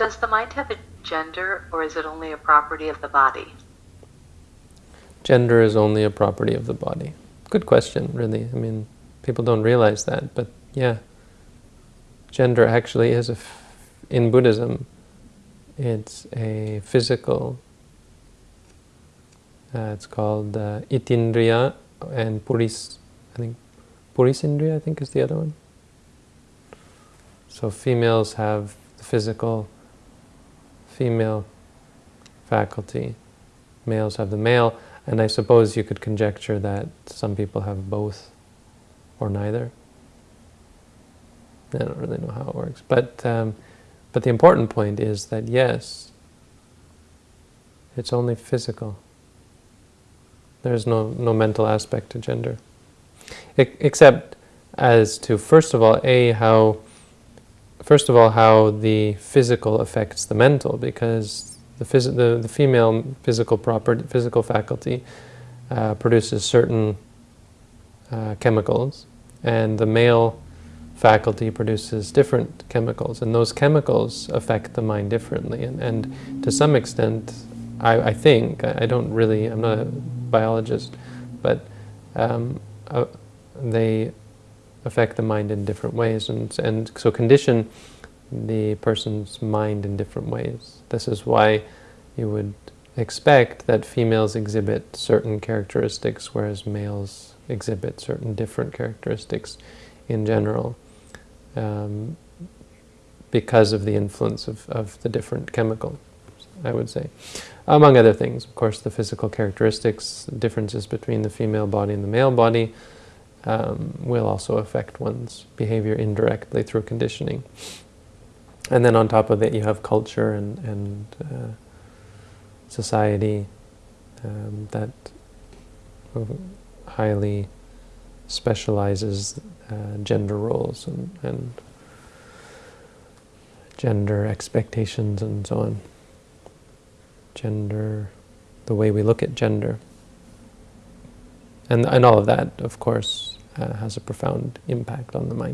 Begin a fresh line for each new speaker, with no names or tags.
Does the mind have a gender, or is it only a property of the body?
Gender is only a property of the body. Good question, really. I mean, people don't realize that, but yeah. Gender actually is, in Buddhism, it's a physical, uh, it's called uh, itthindriya and puris, I think, purisindriya I think is the other one. So females have the physical, female faculty, males have the male, and I suppose you could conjecture that some people have both or neither. I don't really know how it works. But, um, but the important point is that yes, it's only physical. There's no, no mental aspect to gender. I, except as to, first of all, A, how, first of all, how the physical affects the mental, because the, phys the, the female physical property, physical faculty uh, produces certain uh, chemicals, and the male faculty produces different chemicals, and those chemicals affect the mind differently. And, and to some extent, I, I think, I don't really, I'm not a biologist, but um, uh, they affect the mind in different ways, and, and so condition the person's mind in different ways. This is why you would expect that females exhibit certain characteristics, whereas males exhibit certain different characteristics in general um, because of the influence of, of the different chemicals, I would say. Among other things, of course, the physical characteristics, differences between the female body and the male body um, will also affect one's behavior indirectly through conditioning. And then on top of that you have culture and, and uh, society um, that highly specializes uh, gender roles and, and gender expectations and so on. Gender, the way we look at gender. And, and all of that, of course, Uh, has a profound impact on the mind.